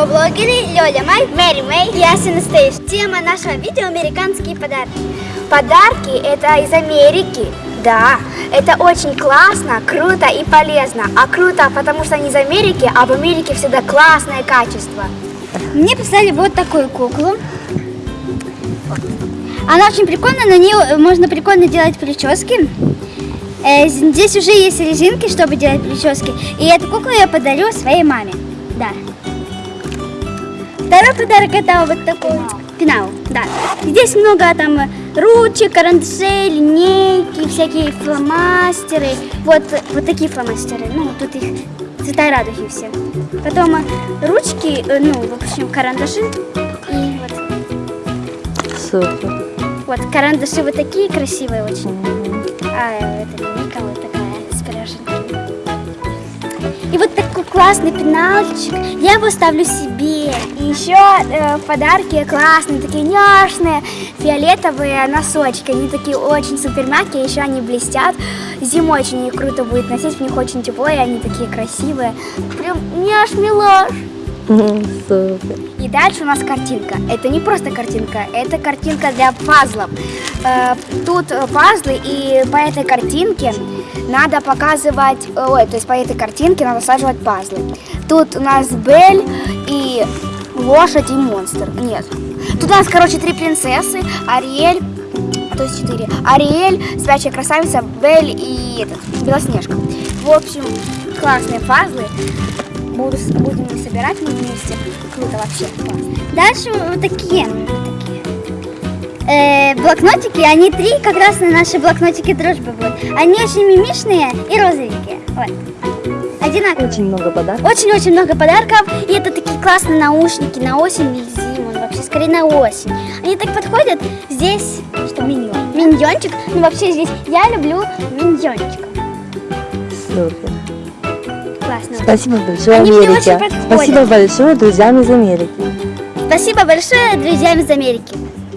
Оля Май, Мэри Мэй и Ася Настоиш. Тема нашего видео – американские подарки. Подарки – это из Америки. Да, это очень классно, круто и полезно. А круто, потому что они из Америки, а в Америке всегда классное качество. Мне прислали вот такую куклу. Она очень прикольная, на нее можно прикольно делать прически. Э, Здесь уже есть резинки, чтобы делать прически. И эту куклу я подарю своей маме. Второй подарок это вот такой пенал. Да. Здесь много там ручек, карандашей, линейки, всякие фломастеры. Вот, вот такие фломастеры. Ну, тут их цвета радуги все. Потом ручки, э, ну, в общем, карандаши. И вот, Супер. вот карандаши вот такие красивые очень. А это линейка вот такая с пироженками. И вот такой классный пенальчик. Я его ставлю себе. И еще э, в классные, такие няшные, фиолетовые носочки. Они такие очень супер мягкие, еще они блестят. Зимой очень круто будет носить, в них очень тепло, и они такие красивые. Прям няш-милаш. Супер. И дальше у нас картинка. Это не просто картинка, это картинка для пазлов. Э, Тут пазлы, и по этой картинке надо показывать, э, ой, то есть по этой картинке надо саживать пазлы. Тут у нас Бель и лошадь и монстр. Нет. Тут у нас, короче, три принцессы, Ариэль, то есть четыре. Ариэль, спящая красавица, Бель и этот, Белоснежка. В общем, классные пазлы. Буду, будем собирать мы вместе. Круто вообще. Дальше вот такие. такие. Э, блокнотики, они три как раз на наши блокнотики дружбы будут. Они очень мимишные и розовенькие. Вот. Одинаковые. Очень много подарков. Очень-очень много подарков. И это такие классные наушники на осень и зиму. Ну, вообще, скорее на осень. Они так подходят. Здесь, что, миньон. Миньончик. Ну, вообще, здесь я люблю миньончиков. Супер. Классно. Спасибо большое, Они Америке. Спасибо большое друзьям из Америки. Спасибо большое друзьям из Америки.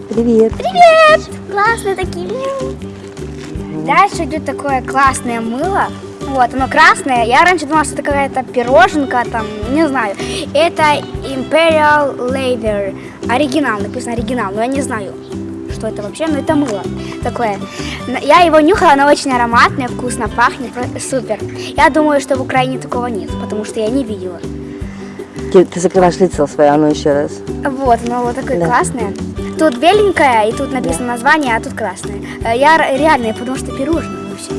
Привет. Привет! Классные такие. Дальше идет такое классное мыло. Вот, оно красное. Я раньше думала, что это какая-то пироженка, там, не знаю. Это Imperial Leather. Оригинал, написано оригинал, но я не знаю, что это вообще, но это мыло такое. Я его нюхала, оно очень ароматное, вкусно пахнет, супер. Я думаю, что в Украине такого нет, потому что я не видела. Ты, ты закрываешь лицо свое, а ну еще раз. Вот, оно вот такое Да. классное. Тут беленькое, и тут написано название, а тут красное. Э, Я р- реально, потому что пирожное вообще.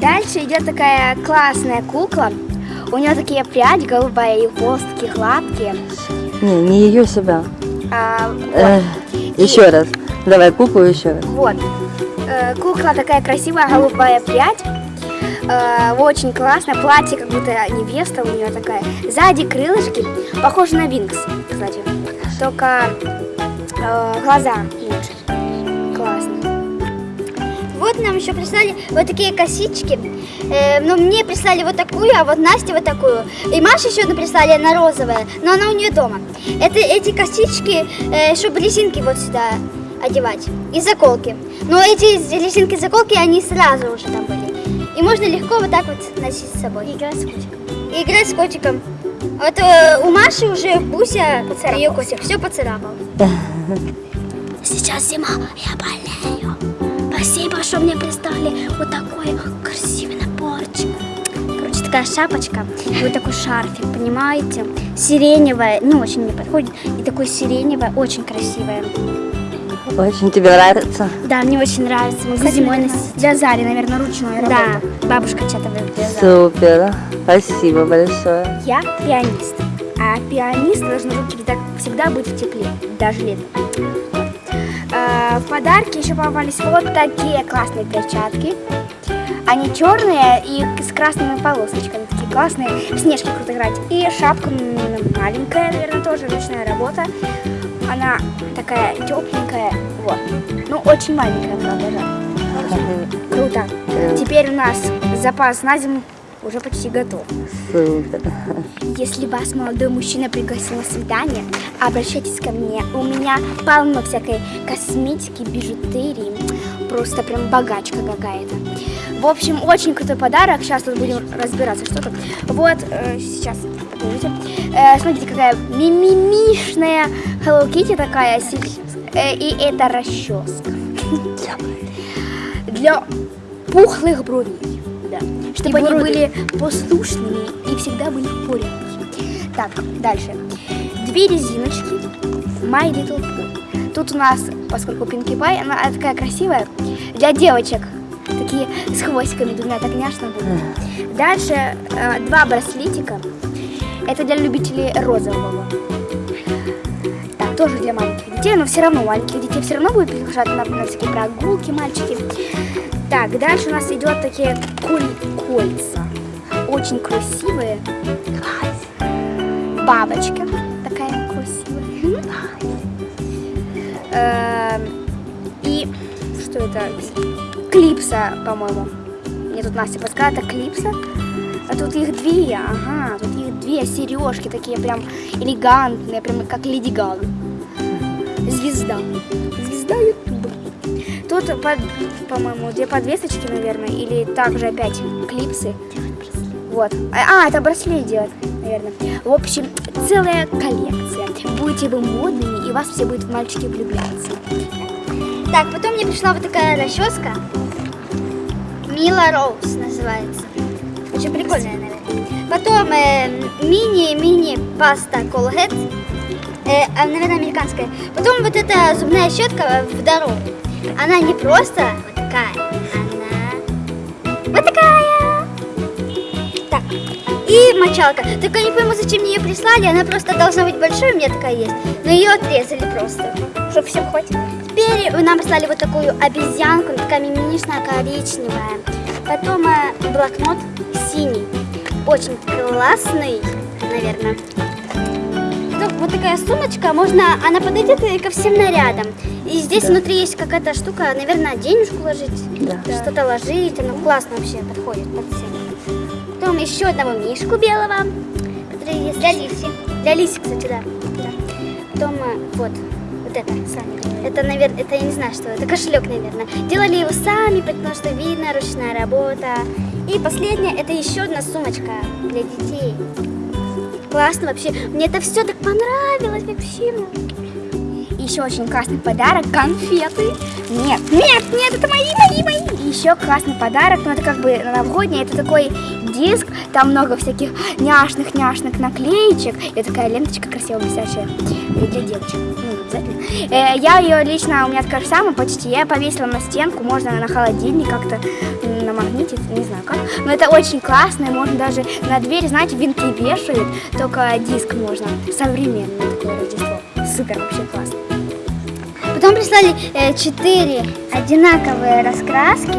Дальше идет такая классная кукла. У нее такие пряди голубая, и хвост такие гладкие. Не, не ее себя. А, вот. Еще раз. Давай куклу еще раз. Вот. Э, Кукла такая красивая, голубая прядь. Э, Очень классно. Платье, как будто невеста у нее такая. Сзади крылышки. Похоже на Винкс, кстати. Только э, глаза лучше. Классно. Вот нам еще прислали вот такие косички. Э, но мне прислали вот такую, а вот Насте вот такую. И Маше еще одну прислали, она розовая, но она у нее дома. Это эти косички, э, чтобы резинки вот сюда одевать. И заколки. Но эти резинки заколки, они сразу уже там были. И можно легко вот так вот носить с собой. играть с котиком. И играть с котиком. Вот э, у Маши уже Буся, ее котик, все поцарапал. Сейчас зима, я болею. Спасибо, что мне прислали вот такой красивый наборчик. Короче, такая шапочка и вот такой шарфик, понимаете? Сиреневая, ну, очень мне подходит. И такой сиреневая, очень красивая. Очень тебе нравится? Да, мне очень нравится. Могу зимой носить. Для Зари, наверное, ручной Да, бабушка что-то. Супер. Спасибо большое. Я пианист. А пианист должен руки так всегда быть в тепле, даже летом. А, В подарки еще попались вот такие классные перчатки. Они черные и с красными полосочками. Такие классные. В снежки круто играть. И шапка маленькая, наверное, тоже ручная работа. Она такая тепленькая. Вот. Ну, очень маленькая, правда, да. Круто. Теперь у нас запас на зиму уже почти готов. Если вас молодой мужчина пригласил на свидание, обращайтесь ко мне. У меня полно всякой косметики, бижутерии. Просто прям богачка какая-то. В общем, очень крутой подарок. Сейчас тут будем разбираться, что тут. Вот, э, сейчас, подождите. Э, смотрите, какая мимимишная Hello Kitty такая. э, и это расческа. Для пухлых бровей. Да. Чтобы они были послушными и всегда были в порядке. Так, дальше. Две резиночки My Little Pony. Тут у нас, поскольку Пинки Пай, она такая красивая, для девочек. Такие с хвостиками двумя, так няшно будет. Дальше э, два браслетика. Это для любителей розового. Так, тоже для маленьких детей, но все равно маленьких детей все равно будут приглашать на, на всякие прогулки, мальчики. Так, дальше у нас идет такие коль- кольца. Очень красивые. Бабочка такая красивая. Эм, И что это? Клипса, по-моему. Мне тут Настя подсказала, это клипса. А тут их две, ага, тут их две сережки такие прям элегантные, прям как Леди Гага. Звезда. Тут, по-моему, две подвесочки, наверное, или также опять клипсы. Вот. А, а, это браслет делать, наверное. В общем, целая коллекция. Будете вы модными, и вас все будут мальчики влюбляться. Так, потом мне пришла вот такая расческа. Мила Роуз называется. Очень прикольная, наверное. Потом э, мини-мини паста Colgate. Э, а, наверное, американская. Потом вот эта зубная щетка в дорогу. Она не просто вот такая, она вот такая. Так, и мочалка. Только не пойму, зачем мне ее прислали. Она просто должна быть большой, у меня такая есть. Но ее отрезали просто, чтобы всем хватило. Теперь нам прислали вот такую обезьянку, такая мимимишная коричневая. Потом э, блокнот синий, очень классный, наверное. Вот такая сумочка, можно, она подойдет ко всем нарядам. И здесь внутри есть какая-то штука, наверное, денежку ложить, Да. что-то ложить, она классно вообще подходит под всем. Потом еще одного мишку белого, который есть. Для Лиси. Для Лиси, кстати, да. Да. Потом э, вот, вот это сами. Это, наверное, это я не знаю, что это, кошелек, наверное. Делали его сами, потому что видно, ручная работа. И последнее, это еще одна сумочка для детей. Классно вообще. Мне это все так понравилось вообще. Еще очень классный подарок – конфеты. Нет, нет, нет, это мои, мои, мои. Еще классный подарок, ну это как бы новогодний, это такой диск, там много всяких няшных-няшных наклеечек. И такая ленточка красиво блестящая и для девочек. Ну, обязательно. Э, я ее лично, у меня такая же самая почти, я повесила на стенку, можно на холодильник как-то м, намагнитить, не знаю как. Но это очень классно, и можно даже на дверь, знаете, винты вешают, только диск можно. Современное такое Рождество. Супер, вообще классно. Потом прислали э, одинаковые раскраски.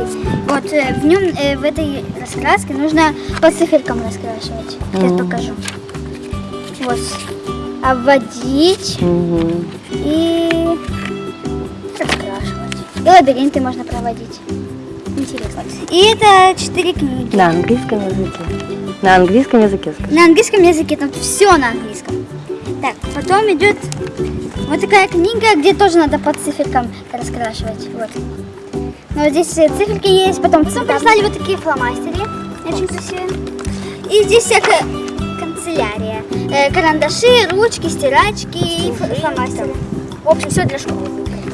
Вот э, в нем, э, в этой раскраске нужно по циферкам раскрашивать. Сейчас Мгм. покажу. Вот. Обводить Мгм. и раскрашивать. И лабиринты можно проводить. Интересно. И это четыре книги. На английском языке. На английском языке скажи. На английском языке, там все на английском. Так, потом идет вот такая книга, где тоже надо по циферкам раскрашивать. Вот. Но вот здесь э, циферки есть, потом потом прислали вот такие фломастеры, очень красивые. И здесь всякая канцелярия. Э, карандаши, ручки, стирачки и фломастеры. В общем, все для школы.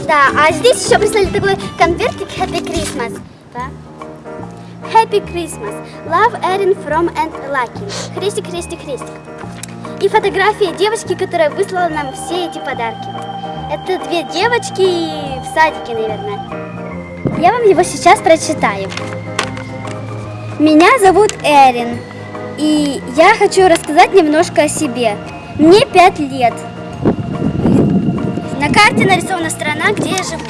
Да, а здесь еще прислали такой конвертик Happy Christmas. Да? Happy Christmas. Love Erin from and Lucky. Христик, христик, христик. И фотография девочки, которая выслала нам все эти подарки. Это две девочки в садике, наверное. Я вам его сейчас прочитаю. Меня зовут Эрин, и я хочу рассказать немножко о себе. Мне пять лет. На карте нарисована страна, где я живу.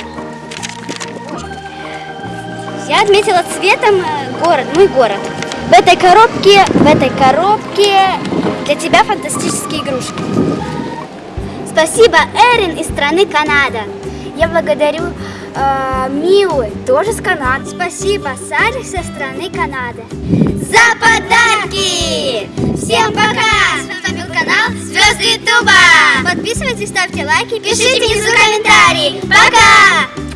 Я отметила цветом э, город, мой город. В этой коробке, в этой коробке для тебя фантастические игрушки. Спасибо, Эрин из страны Канада. Я благодарю э, Милу, тоже с Канады. Спасибо, Сарик со страны Канады. За подарки! Всем пока! С вами был канал Звезды Ютуба. Подписывайтесь, ставьте лайки, пишите внизу комментарии. Пока!